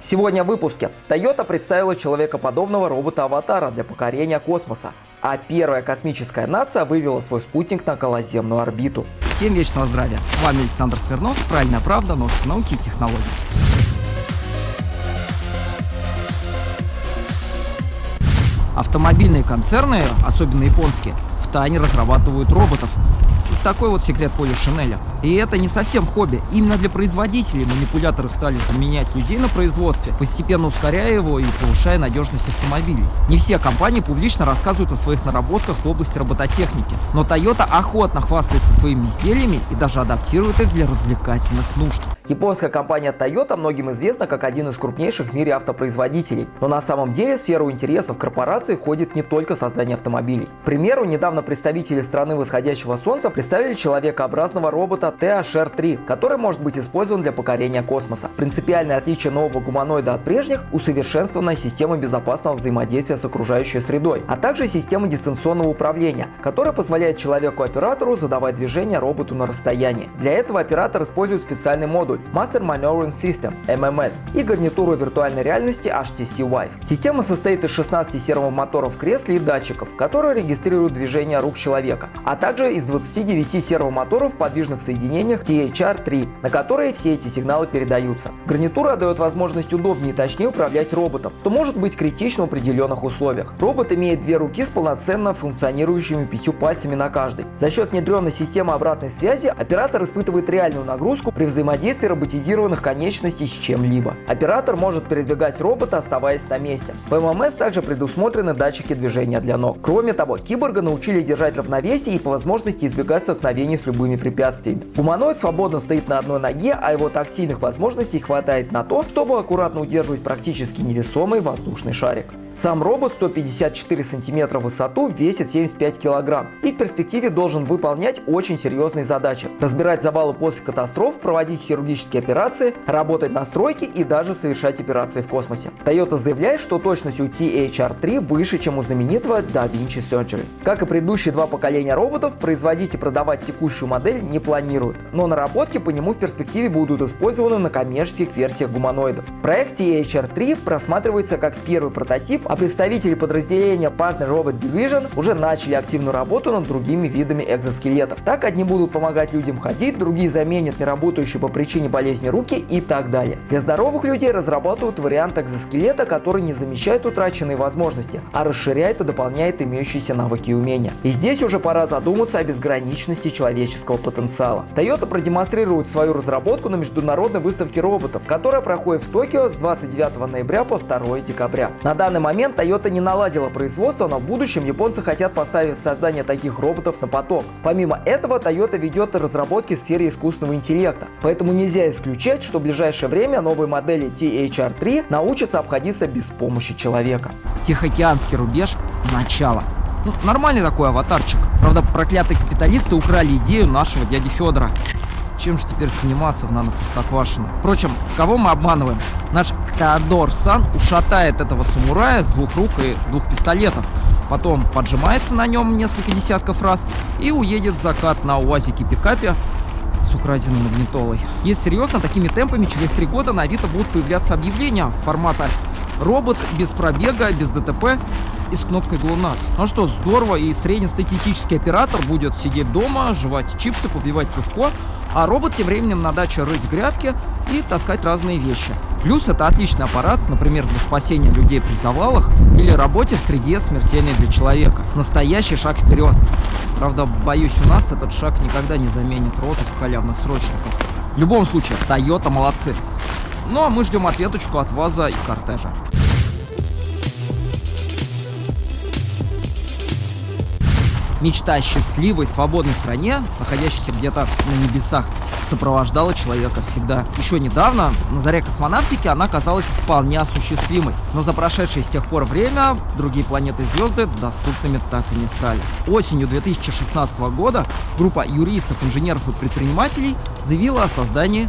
Сегодня в выпуске. Toyota представила человекоподобного робота-аватара для покорения космоса. А первая космическая нация вывела свой спутник на околоземную орбиту. Всем вечного здравия. С вами Александр Смирнов. Правильная правда, новости науки и технологий. Автомобильные концерны, особенно японские, в тайне разрабатывают роботов, такой вот секрет Поли Шинеля. И это не совсем хобби. Именно для производителей манипуляторы стали заменять людей на производстве, постепенно ускоряя его и повышая надежность автомобилей. Не все компании публично рассказывают о своих наработках в области робототехники, но Toyota охотно хвастается своими изделиями и даже адаптирует их для развлекательных нужд. Японская компания Toyota многим известна как один из крупнейших в мире автопроизводителей. Но на самом деле в сферу интересов корпорации входит не только создание автомобилей. К примеру, недавно представители страны восходящего солнца представили человекообразного робота THR-3, который может быть использован для покорения космоса. Принципиальное отличие нового гуманоида от прежних – усовершенствованная система безопасного взаимодействия с окружающей средой, а также система дистанционного управления, которая позволяет человеку-оператору задавать движение роботу на расстоянии. Для этого оператор использует специальный модуль Master Maneuvering System MMS и гарнитуру виртуальной реальности HTC Vive. Система состоит из 16 сервомоторов в кресле и датчиков, которые регистрируют движение рук человека, а также из 29 сервомоторов в подвижных соединениях THR-3, на которые все эти сигналы передаются. Гарнитура дает возможность удобнее и точнее управлять роботом, что может быть критично в определенных условиях. Робот имеет две руки с полноценно функционирующими пятью пальцами на каждой. За счет внедренной системы обратной связи оператор испытывает реальную нагрузку при взаимодействии роботизированных конечностей с чем-либо. Оператор может передвигать робота, оставаясь на месте. В ММС также предусмотрены датчики движения для ног. Кроме того, киборга научили держать равновесие и по возможности избегать столкновений с любыми препятствиями. Гуманоид свободно стоит на одной ноге, а его тактильных возможностей хватает на то, чтобы аккуратно удерживать практически невесомый воздушный шарик. Сам робот 154 сантиметра в высоту весит 75 килограмм и в перспективе должен выполнять очень серьезные задачи. Разбирать завалы после катастроф, проводить хирургические операции, работать на стройке и даже совершать операции в космосе. Toyota заявляет, что точность у THR-3 выше, чем у знаменитого Da Vinci Surgery. Как и предыдущие два поколения роботов, производить и продавать текущую модель не планируют, но наработки по нему в перспективе будут использованы на коммерческих версиях гуманоидов. Проект THR-3 просматривается как первый прототип а представители подразделения Partner Robot Division уже начали активную работу над другими видами экзоскелетов. Так одни будут помогать людям ходить, другие заменят неработающие по причине болезни руки и так далее. Для здоровых людей разрабатывают вариант экзоскелета, который не замещает утраченные возможности, а расширяет и дополняет имеющиеся навыки и умения. И здесь уже пора задуматься о безграничности человеческого потенциала. Toyota продемонстрирует свою разработку на международной выставке роботов, которая проходит в Токио с 29 ноября по 2 декабря. На данный момент момент Toyota не наладила производство, но в будущем японцы хотят поставить создание таких роботов на поток. Помимо этого, Toyota ведет разработки в сфере искусственного интеллекта, поэтому нельзя исключать, что в ближайшее время новые модели THR-3 научатся обходиться без помощи человека. Тихоокеанский рубеж – начало. Ну, нормальный такой аватарчик. Правда, проклятые капиталисты украли идею нашего дяди Федора. Чем же теперь заниматься в нано-простоквашино? Впрочем, кого мы обманываем? Наш Теодор Сан ушатает этого самурая с двух рук и двух пистолетов. Потом поджимается на нем несколько десятков раз и уедет в закат на УАЗике-пикапе с украденной магнитолой. Если серьезно, такими темпами через три года на Авито будут появляться объявления формата «Робот без пробега, без ДТП и с кнопкой ГЛОНАСС». Ну что, здорово, и среднестатистический оператор будет сидеть дома, жевать чипсы, попивать пивко, а робот тем временем на даче рыть грядки и таскать разные вещи. Плюс это отличный аппарат, например, для спасения людей при завалах или работе в среде смертельной для человека. Настоящий шаг вперед. Правда, боюсь, у нас этот шаг никогда не заменит роту халявных срочников. В любом случае, Toyota молодцы. Ну а мы ждем ответочку от ВАЗа и Кортежа. Мечта о счастливой, свободной стране, находящейся где-то на небесах, сопровождала человека всегда. Еще недавно, на заре космонавтики, она казалась вполне осуществимой. Но за прошедшее с тех пор время другие планеты и звезды доступными так и не стали. Осенью 2016 года группа юристов, инженеров и предпринимателей заявила о создании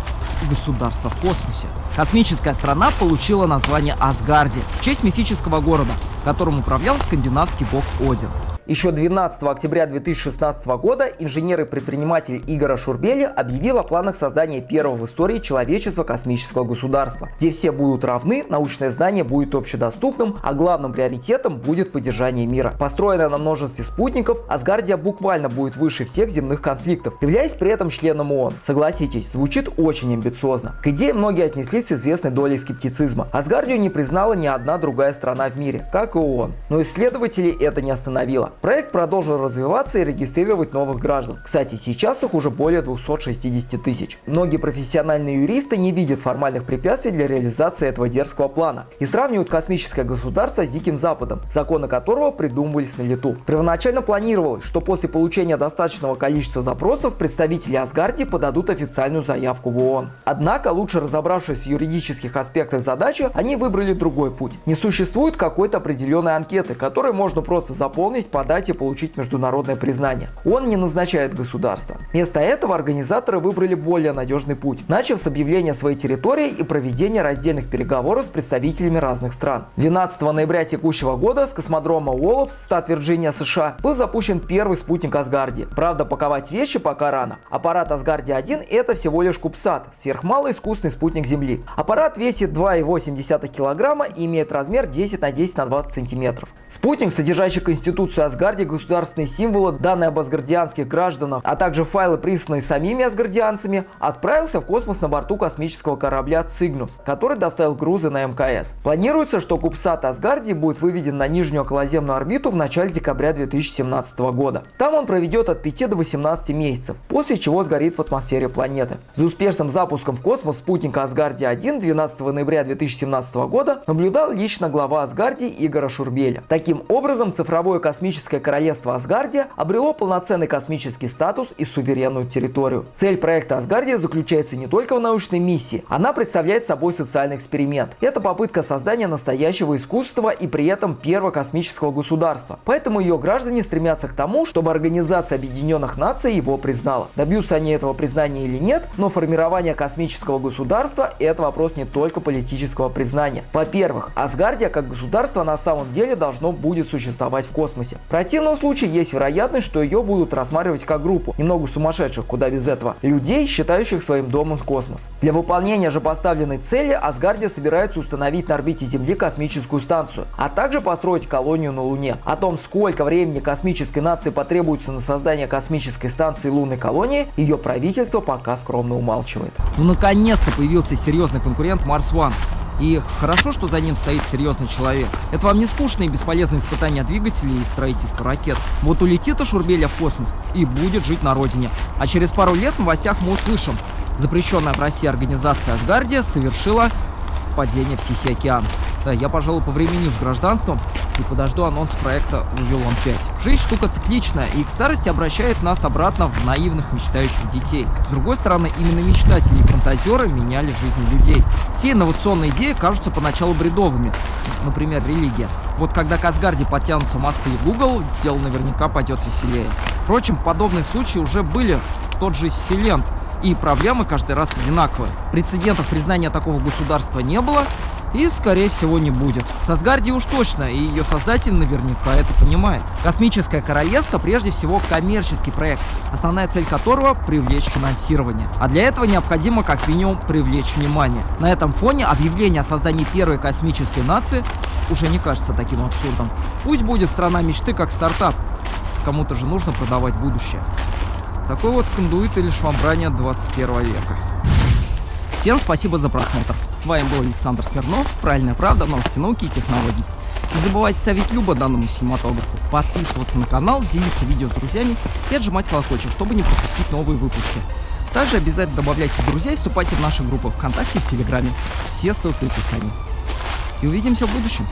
государства в космосе. Космическая страна получила название Асгарди в честь мифического города, которым управлял скандинавский бог Один. Еще 12 октября 2016 года инженер и предприниматель Игорь Шурбели объявил о планах создания первого в истории человечества космического государства, где все будут равны, научное знание будет общедоступным, а главным приоритетом будет поддержание мира. Построенная на множестве спутников, Асгардия буквально будет выше всех земных конфликтов, являясь при этом членом ООН. Согласитесь, звучит очень амбициозно. К идее многие отнеслись с известной долей скептицизма. Асгардию не признала ни одна другая страна в мире, как и ООН. Но исследователей это не остановило. Проект продолжил развиваться и регистрировать новых граждан. Кстати, сейчас их уже более 260 тысяч. Многие профессиональные юристы не видят формальных препятствий для реализации этого дерзкого плана и сравнивают космическое государство с Диким Западом, законы которого придумывались на лету. Первоначально планировалось, что после получения достаточного количества запросов представители Асгардии подадут официальную заявку в ООН. Однако, лучше разобравшись в юридических аспектах задачи, они выбрали другой путь. Не существует какой-то определенной анкеты, которую можно просто заполнить под подать и получить международное признание. Он не назначает государство. Вместо этого организаторы выбрали более надежный путь, начав с объявления своей территории и проведения раздельных переговоров с представителями разных стран. 12 ноября текущего года с космодрома Уоллопс, штат Вирджиния, США, был запущен первый спутник Асгарди. Правда, паковать вещи пока рано. Аппарат Асгарди-1 это всего лишь Кубсат, сверхмалый искусственный спутник Земли. Аппарат весит 2,8 килограмма и имеет размер 10 на 10 на 20 сантиметров. Спутник, содержащий конституцию Асгарде, государственные символы, данные об асгардианских гражданах, а также файлы, присланные самими асгардианцами, отправился в космос на борту космического корабля «Цигнус», который доставил грузы на МКС. Планируется, что Кубсат Асгардии будет выведен на нижнюю околоземную орбиту в начале декабря 2017 года. Там он проведет от 5 до 18 месяцев, после чего сгорит в атмосфере планеты. За успешным запуском в космос спутника Асгардия-1 12 ноября 2017 года наблюдал лично глава Асгардии Игора Шурбеля. Таким образом, цифровое космическое королевство Асгардия обрело полноценный космический статус и суверенную территорию. Цель проекта Асгардия заключается не только в научной миссии, она представляет собой социальный эксперимент. Это попытка создания настоящего искусства и при этом первого космического государства. Поэтому ее граждане стремятся к тому, чтобы Организация Объединенных Наций его признала. Добьются они этого признания или нет, но формирование космического государства – это вопрос не только политического признания. Во-первых, Асгардия как государство на самом деле должно будет существовать в космосе. В противном случае есть вероятность, что ее будут рассматривать как группу, немного сумасшедших, куда без этого, людей, считающих своим домом космос. Для выполнения же поставленной цели Асгардия собирается установить на орбите Земли космическую станцию, а также построить колонию на Луне. О том, сколько времени космической нации потребуется на создание космической станции лунной колонии, ее правительство пока скромно умалчивает. Ну наконец-то появился серьезный конкурент Марс One. И хорошо, что за ним стоит серьезный человек. Это вам не скучные и бесполезные испытания двигателей и строительство ракет. Вот улетит Ашурбеля в космос и будет жить на родине. А через пару лет в новостях мы услышим. Запрещенная в России организация Асгардия совершила падение в Тихий океан. Да, я, пожалуй, по времени с гражданством и подожду анонс проекта Вавилон 5. Жизнь штука цикличная и к старости обращает нас обратно в наивных мечтающих детей. С другой стороны, именно мечтатели и фантазеры меняли жизни людей. Все инновационные идеи кажутся поначалу бредовыми, например, религия. Вот когда к Асгарде подтянутся Москва и Google, дело наверняка пойдет веселее. Впрочем, подобные случаи уже были. Тот же Силент и проблемы каждый раз одинаковые. Прецедентов признания такого государства не было, и, скорее всего, не будет. С Асгардией уж точно, и ее создатель наверняка это понимает. Космическое королевство прежде всего коммерческий проект, основная цель которого – привлечь финансирование. А для этого необходимо как минимум привлечь внимание. На этом фоне объявление о создании первой космической нации уже не кажется таким абсурдом. Пусть будет страна мечты как стартап. Кому-то же нужно продавать будущее. Такой вот кондуит или швамбрание 21 века. Всем спасибо за просмотр. С вами был Александр Смирнов, Правильная правда, новости науки и технологий. Не забывайте ставить любо данному синематографу, подписываться на канал, делиться видео с друзьями и отжимать колокольчик, чтобы не пропустить новые выпуски. Также обязательно добавляйте друзей и вступайте в наши группы ВКонтакте и в Телеграме. Все ссылки в описании. И увидимся в будущем.